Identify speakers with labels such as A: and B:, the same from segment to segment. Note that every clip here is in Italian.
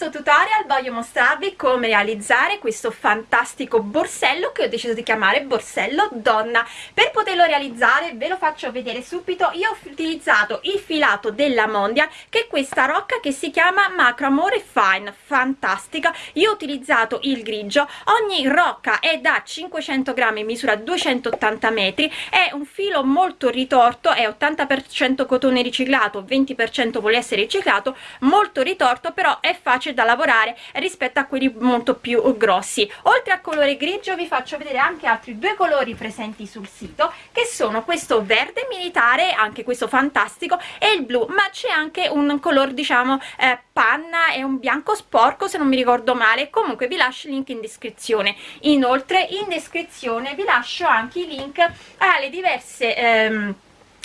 A: questo tutorial voglio mostrarvi come realizzare questo fantastico borsello che ho deciso di chiamare borsello donna. Per poterlo realizzare ve lo faccio vedere subito, io ho utilizzato il filato della Mondial che è questa rocca che si chiama Macro Amore Fine, fantastica. Io ho utilizzato il grigio, ogni rocca è da 500 grammi, misura 280 metri, è un filo molto ritorto, è 80% cotone riciclato, 20% poliestere riciclato, molto ritorto però è facile da lavorare rispetto a quelli molto più grossi. Oltre al colore grigio vi faccio vedere anche altri due colori presenti sul sito che sono questo verde militare anche questo fantastico e il blu ma c'è anche un colore diciamo eh, panna e un bianco sporco se non mi ricordo male. Comunque vi lascio il link in descrizione. Inoltre in descrizione vi lascio anche i link alle diverse ehm,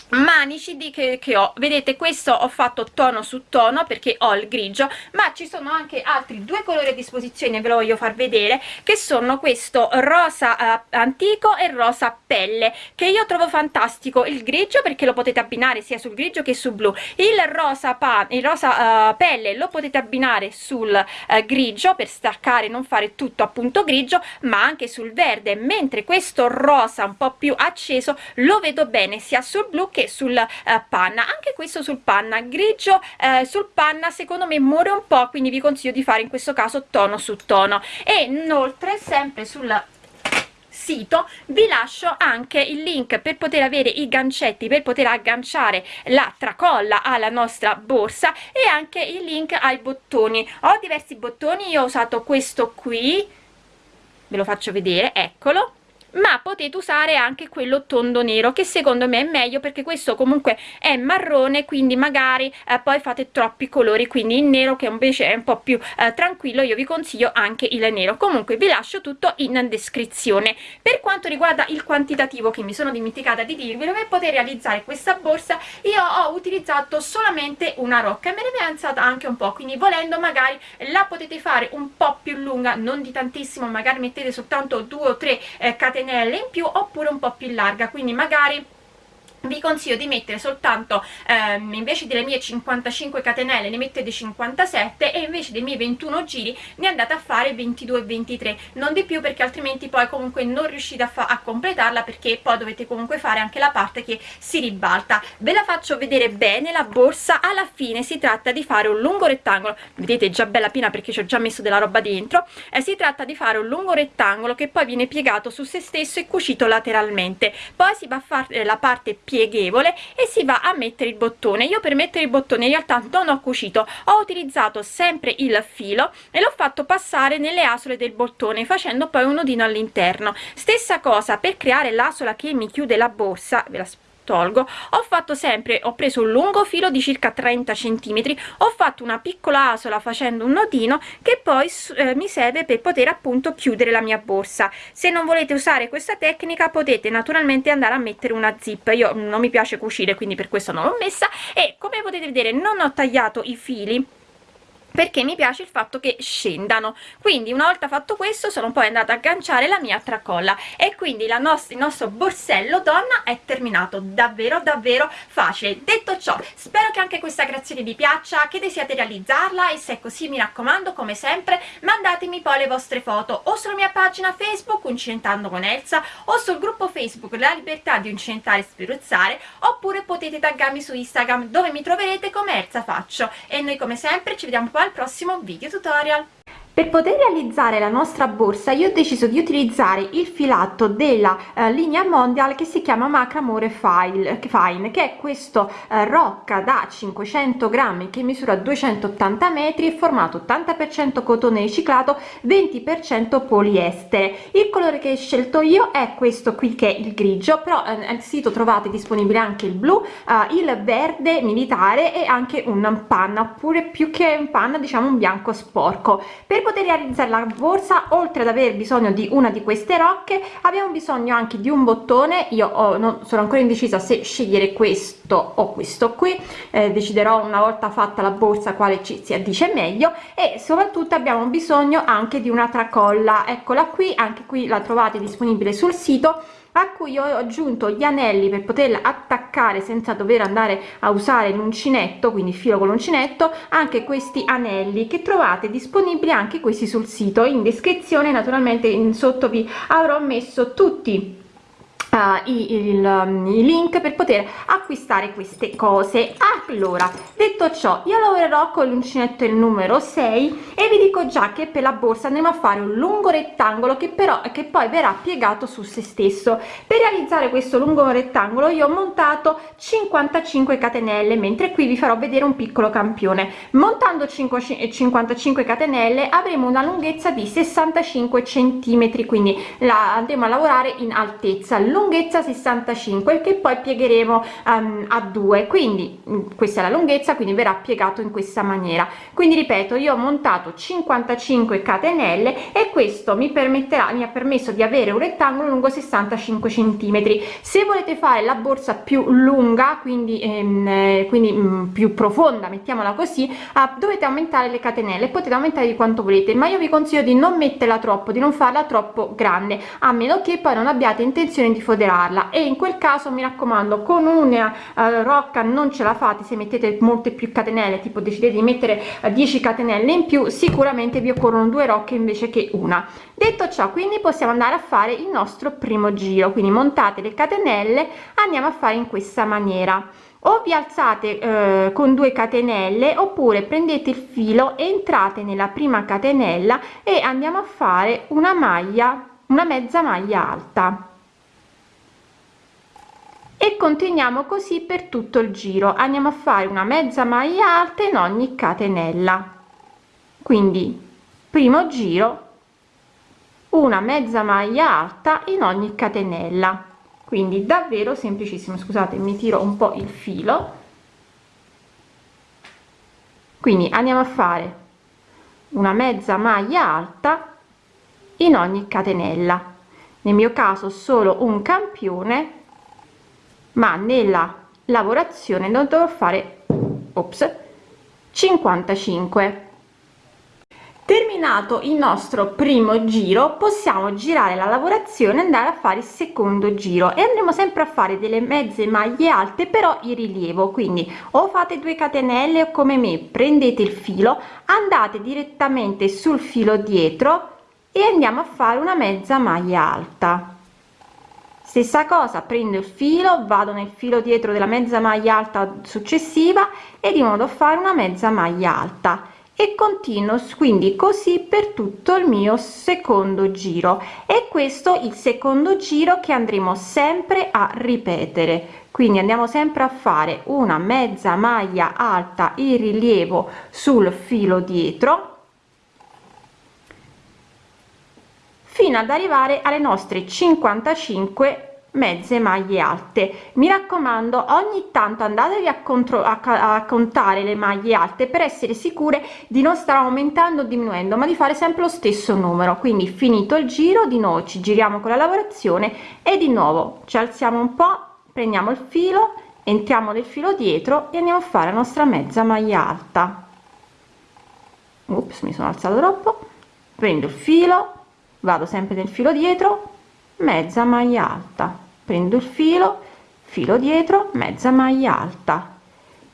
A: manici di che, che, ho. Vedete questo ho fatto tono su tono perché ho il grigio ma ci sono anche altri due colori a disposizione ve lo voglio far vedere che sono questo rosa eh, antico e rosa pelle che io trovo fantastico. Il grigio perché lo potete abbinare sia sul grigio che sul blu. Il rosa, pan, il rosa uh, pelle lo potete abbinare sul uh, grigio per staccare non fare tutto appunto grigio ma anche sul verde. Mentre questo rosa un po più acceso lo vedo bene sia sul blu che sul eh, panna anche questo sul panna. Grigio eh, sul panna secondo me muore un po quindi vi consiglio di fare in questo caso tono su tono. E inoltre sempre sul sito vi lascio anche il link per poter avere i gancetti per poter agganciare la tracolla alla nostra borsa e anche il link ai bottoni. Ho diversi bottoni io ho usato questo qui ve lo faccio vedere eccolo ma potete usare anche quello tondo nero che secondo me è meglio perché questo comunque è marrone quindi magari eh, poi fate troppi colori quindi il nero che invece è un po più eh, tranquillo io vi consiglio anche il nero. Comunque vi lascio tutto in descrizione. Per quanto riguarda il quantitativo che mi sono dimenticata di dirvi per poter realizzare questa borsa io ho utilizzato solamente una rocca. E me ne è avanzata anche un po' quindi volendo magari la potete fare un po' più lunga non di tantissimo magari mettete soltanto due o tre eh, catenelle catenelle in più oppure un po' più larga quindi magari vi consiglio di mettere soltanto ehm, invece delle mie 55 catenelle ne mettete 57 e invece dei miei 21 giri ne andate a fare 22 23 non di più perché altrimenti poi comunque non riuscite a, a completarla perché poi dovete comunque fare anche la parte che si ribalta. Ve la faccio vedere bene la borsa. Alla fine si tratta di fare un lungo rettangolo. Vedete già bella piena perché ci ho già messo della roba dentro. E si tratta di fare un lungo rettangolo che poi viene piegato su se stesso e cucito lateralmente. Poi si va a fare la parte più pieghevole e si va a mettere il bottone. Io per mettere il bottone in realtà non ho cucito ho utilizzato sempre il filo e l'ho fatto passare nelle asole del bottone facendo poi un nodino all'interno. Stessa cosa per creare l'asola che mi chiude la borsa ve la tolgo. Ho fatto sempre ho preso un lungo filo di circa 30 centimetri ho fatto una piccola asola facendo un nodino che poi eh, mi serve per poter appunto chiudere la mia borsa. Se non volete usare questa tecnica potete naturalmente andare a mettere una zip. Io non mi piace cucire quindi per questo non l'ho messa. E come potete vedere non ho tagliato i fili perché mi piace il fatto che scendano. Quindi una volta fatto questo sono poi andata a agganciare la mia tracolla. E quindi la nostra, il nostro borsello donna è terminato. Davvero davvero facile. Detto ciò spero che anche questa creazione vi piaccia che desiate realizzarla e se è così mi raccomando come sempre mandatemi poi le vostre foto o sulla mia pagina facebook uncinentando con Elsa o sul gruppo facebook la libertà di uncinentare e spruzzare oppure potete taggarmi su instagram dove mi troverete come Elsa faccio. E noi come sempre ci vediamo poi al prossimo video tutorial per poter realizzare la nostra borsa io ho deciso di utilizzare il filato della eh, linea mondial che si chiama macramore file fine che è questo eh, rocca da 500 grammi che misura 280 metri e formato 80 per cento cotone riciclato 20 per cento poliestere. Il colore che ho scelto io è questo qui che è il grigio però eh, al sito trovate disponibile anche il blu eh, il verde militare e anche un panna oppure più che un panna diciamo un bianco sporco. Per poter realizzare la borsa oltre ad aver bisogno di una di queste rocche abbiamo bisogno anche di un bottone. Io ho, non sono ancora indecisa se scegliere questo o questo qui. Eh, deciderò una volta fatta la borsa quale ci si addice meglio. E soprattutto abbiamo bisogno anche di una tracolla eccola qui anche qui la trovate disponibile sul sito a cui ho aggiunto gli anelli per poterla attaccare senza dover andare a usare l'uncinetto quindi filo con l'uncinetto anche questi anelli che trovate disponibili anche questi sul sito. In descrizione naturalmente in sotto vi avrò messo tutti uh, i, il, um, i link per poter acquistare queste cose. Allora detto ciò io lavorerò con l'uncinetto il numero 6 e vi dico già che per la borsa andremo a fare un lungo rettangolo che però che poi verrà piegato su se stesso. Per realizzare questo lungo rettangolo io ho montato 55 catenelle mentre qui vi farò vedere un piccolo campione. Montando 5 55 catenelle avremo una lunghezza di 65 centimetri quindi la andremo a lavorare in altezza lunghezza 65 che poi piegheremo um, a 2 quindi mm, questa è la lunghezza quindi verrà piegato in questa maniera. Quindi ripeto io ho montato 55 catenelle e questo mi permetterà mi ha permesso di avere un rettangolo lungo 65 centimetri. Se volete fare la borsa più lunga quindi ehm, eh, quindi mh, mm, più profonda mettiamola così uh, dovete aumentare le catenelle. Potete aumentare di quanto volete ma io vi consiglio di non metterla troppo di non farla troppo grande a meno che poi non abbiate intenzione di foderarla. E in quel caso mi raccomando con una uh, rocca non ce la fate se mettete molte più catenelle tipo decidete di mettere uh, eh, 10 catenelle in più sicuramente vi occorrono due rocche invece che una. Detto ciò quindi possiamo andare a fare il nostro primo giro. Quindi montate le catenelle andiamo a fare in questa maniera. O vi alzate eh, con due catenelle oppure prendete il filo entrate nella prima catenella e andiamo a fare una maglia una mezza maglia alta e continuiamo così per tutto il giro. Andiamo a fare una mezza maglia alta in ogni catenella. Quindi primo giro una mezza maglia alta in ogni catenella. Quindi davvero semplicissimo. Scusate mi tiro un po il filo. Quindi andiamo a fare una mezza maglia alta in ogni catenella. Nel mio caso solo un campione ma nella lavorazione non dovrò fare ops 55 terminato il nostro primo giro possiamo girare la lavorazione andare a fare il secondo giro e andremo sempre a fare delle mezze maglie alte però in rilievo. Quindi o fate due catenelle o come me prendete il filo andate direttamente sul filo dietro e andiamo a fare una mezza maglia alta stessa cosa prendo il filo vado nel filo dietro della mezza maglia alta successiva e di modo a fare una mezza maglia alta. E continuo quindi così per tutto il mio secondo giro. E questo il secondo giro che andremo sempre a ripetere. Quindi andiamo sempre a fare una mezza maglia alta in rilievo sul filo dietro fino ad arrivare alle nostre 55 mezze maglie alte. Mi raccomando ogni tanto andatevi a, contro a, a contare le maglie alte per essere sicure di non stare aumentando o diminuendo ma di fare sempre lo stesso numero. Quindi finito il giro di nuovo ci giriamo con la lavorazione e di nuovo ci alziamo un po prendiamo il filo entriamo nel filo dietro e andiamo a fare la nostra mezza maglia alta. Ops, mi sono alzato troppo. Prendo il filo vado sempre nel filo dietro mezza maglia alta. Prendo il filo filo dietro mezza maglia alta.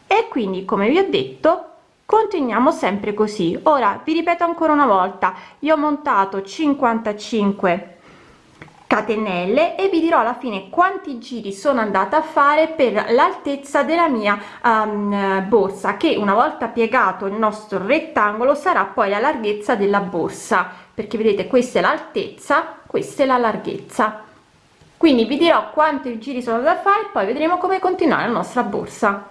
A: E quindi come vi ho detto continuiamo sempre così. Ora vi ripeto ancora una volta io ho montato 55 catenelle e vi dirò alla fine quanti giri sono andata a fare per l'altezza della mia um, borsa che una volta piegato il nostro rettangolo sarà poi la larghezza della borsa perché vedete questa è l'altezza questa è la larghezza. Quindi vi dirò quanti giri sono da fare poi vedremo come continuare la nostra borsa.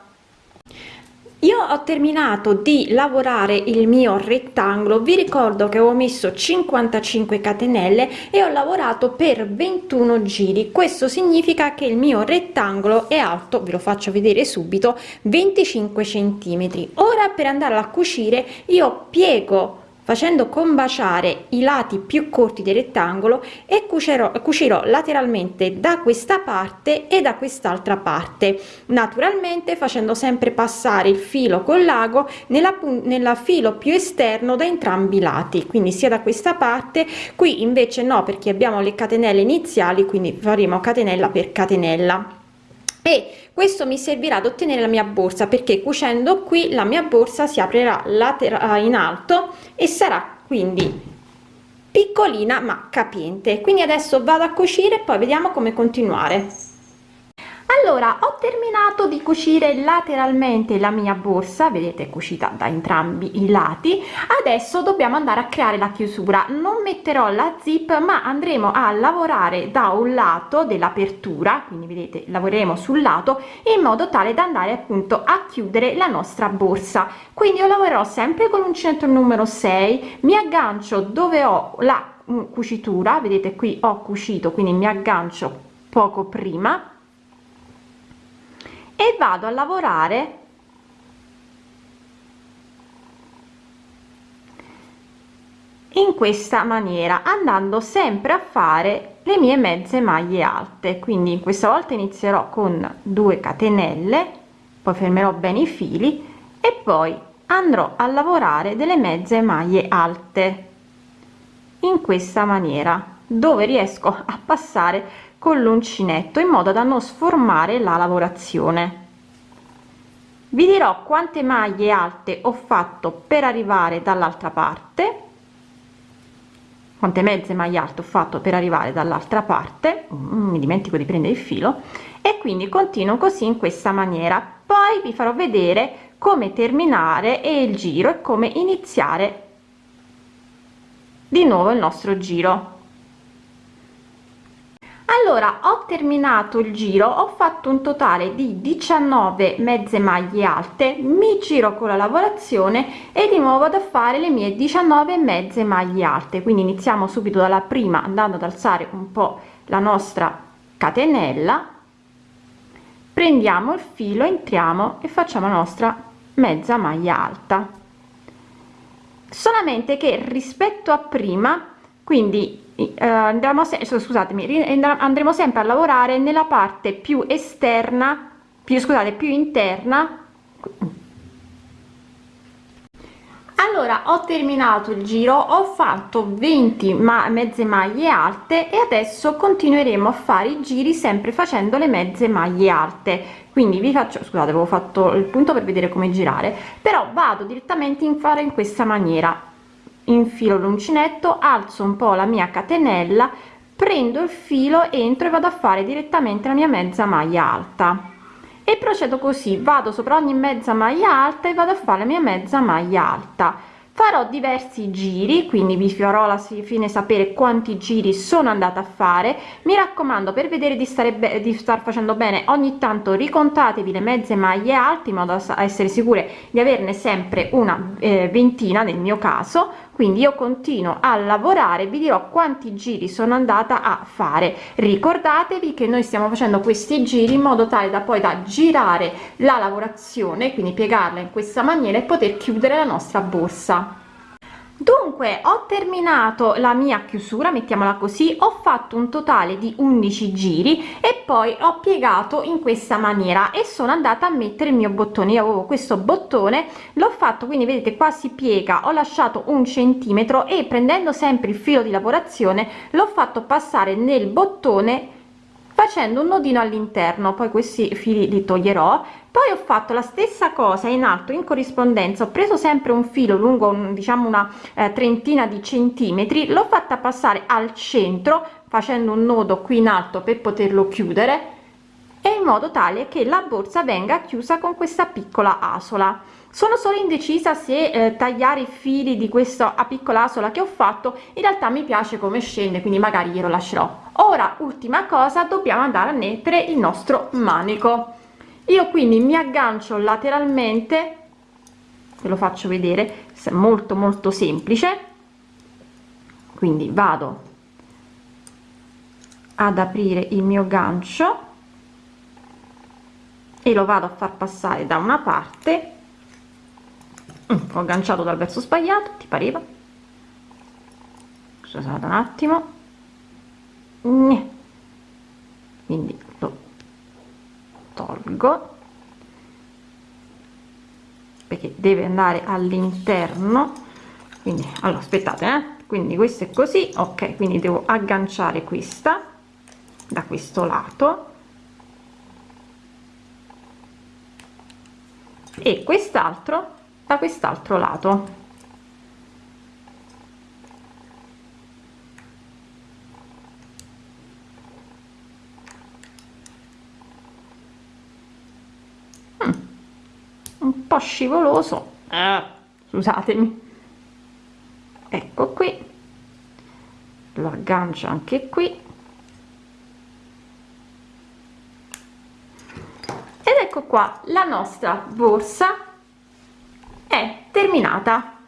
A: Io ho terminato di lavorare il mio rettangolo. Vi ricordo che ho messo 55 catenelle e ho lavorato per 21 giri. Questo significa che il mio rettangolo è alto ve lo faccio vedere subito 25 centimetri. Ora per andare a cucire io piego facendo combaciare i lati più corti del rettangolo e cucerò cucirò lateralmente da questa parte e da quest'altra parte naturalmente facendo sempre passare il filo con l'ago nella, nella filo più esterno da entrambi i lati quindi sia da questa parte qui invece no perché abbiamo le catenelle iniziali quindi faremo catenella per catenella e questo mi servirà ad ottenere la mia borsa perché cucendo qui la mia borsa si aprirà laterale in alto e sarà quindi piccolina ma capiente. Quindi adesso vado a cucire e poi vediamo come continuare allora ho terminato di cucire lateralmente la mia borsa vedete cucita da entrambi i lati. Adesso dobbiamo andare a creare la chiusura. Non metterò la zip ma andremo a lavorare da un lato dell'apertura quindi vedete lavoreremo sul lato in modo tale da andare appunto a chiudere la nostra borsa. Quindi io lavorerò sempre con l'uncinetto numero 6 mi aggancio dove ho la mm, cucitura. Vedete qui ho cucito quindi mi aggancio poco prima e vado a lavorare. In questa maniera andando sempre a fare le mie mezze maglie alte. Quindi questa volta inizierò con 2 catenelle poi fermerò bene i fili e poi andrò a lavorare delle mezze maglie alte. In questa maniera dove riesco a passare con l'uncinetto in modo da non sformare la lavorazione. Vi dirò quante maglie alte ho fatto per arrivare dall'altra parte. Quante mezze maglie alte ho fatto per arrivare dall'altra parte. Mm, mi dimentico di prendere il filo. E quindi continuo così in questa maniera. Poi vi farò vedere come terminare e il giro e come iniziare di nuovo il nostro giro allora ho terminato il giro ho fatto un totale di 19 mezze maglie alte mi giro con la lavorazione e di nuovo da fare le mie 19 mezze maglie alte. Quindi iniziamo subito dalla prima andando ad alzare un po la nostra catenella. Prendiamo il filo entriamo e facciamo la nostra mezza maglia alta. Solamente che rispetto a prima quindi eh, andremo se scusatemi andremo sempre a lavorare nella parte più esterna più scusate più interna. Allora ho terminato il giro ho fatto 20 ma mezze maglie alte e adesso continueremo a fare i giri sempre facendo le mezze maglie alte. Quindi vi faccio scusate avevo fatto il punto per vedere come girare però vado direttamente in fare in questa maniera infilo l'uncinetto alzo un po la mia catenella prendo il filo entro e vado a fare direttamente la mia mezza maglia alta. E procedo così vado sopra ogni mezza maglia alta e vado a fare la mia mezza maglia alta. Farò diversi giri quindi vi farò la fine sapere quanti giri sono andata a fare. Mi raccomando per vedere di stare di star facendo bene ogni tanto ricontatevi le mezze maglie alte in modo da essere sicure di averne sempre una eh, ventina nel mio caso quindi io continuo a lavorare vi dirò quanti giri sono andata a fare. Ricordatevi che noi stiamo facendo questi giri in modo tale da poi da girare la lavorazione quindi piegarla in questa maniera e poter chiudere la nostra borsa dunque ho terminato la mia chiusura mettiamola così ho fatto un totale di 11 giri e poi ho piegato in questa maniera e sono andata a mettere il mio bottone. Io avevo questo bottone l'ho fatto quindi vedete qua si piega. Ho lasciato un centimetro e prendendo sempre il filo di lavorazione l'ho fatto passare nel bottone facendo un nodino all'interno. Poi questi fili li toglierò poi ho fatto la stessa cosa in alto in corrispondenza. Ho preso sempre un filo lungo un, diciamo una eh, trentina di centimetri. L'ho fatta passare al centro facendo un nodo qui in alto per poterlo chiudere e in modo tale che la borsa venga chiusa con questa piccola asola. Sono solo indecisa se eh, tagliare i fili di questa piccola asola che ho fatto. In realtà mi piace come scende quindi magari glielo lascerò. Ora ultima cosa dobbiamo andare a mettere il nostro manico io quindi mi aggancio lateralmente ve lo faccio vedere molto molto semplice. Quindi vado ad aprire il mio gancio e lo vado a far passare da una parte. Mm, ho agganciato dal verso sbagliato ti pareva? Scusate un attimo. Quindi tolgo perché deve andare all'interno quindi allora aspettate eh? quindi questo è così ok quindi devo agganciare questa da questo lato e quest'altro da quest'altro lato scivoloso. Eh, scusatemi. Ecco qui. Lo aggancio anche qui. Ed ecco qua la nostra borsa è terminata